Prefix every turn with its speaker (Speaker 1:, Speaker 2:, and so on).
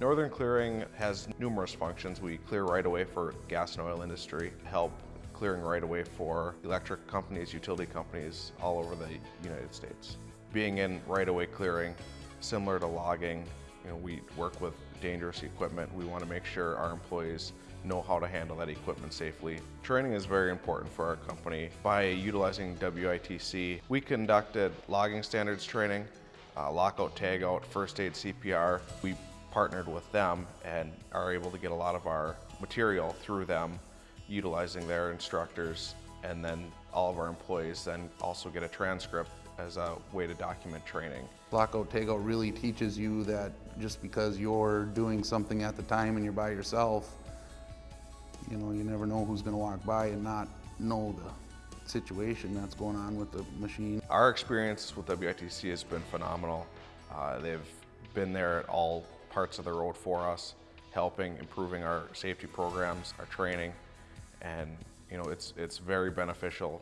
Speaker 1: Northern Clearing has numerous functions. We clear right away for gas and oil industry, help clearing right away for electric companies, utility companies all over the United States. Being in right away clearing, similar to logging, you know, we work with dangerous equipment. We want to make sure our employees know how to handle that equipment safely. Training is very important for our company. By utilizing WITC, we conducted logging standards training, uh, lockout, tagout, first aid, CPR. We partnered with them and are able to get a lot of our material through them utilizing their instructors and then all of our employees then also get a transcript as a way to document training.
Speaker 2: Lockout Tagout really teaches you that just because you're doing something at the time and you're by yourself, you know, you never know who's gonna walk by and not know the situation that's going on with the machine.
Speaker 1: Our experience with WITC has been phenomenal. Uh, they've been there at all parts of the road for us, helping, improving our safety programs, our training, and you know, it's, it's very beneficial.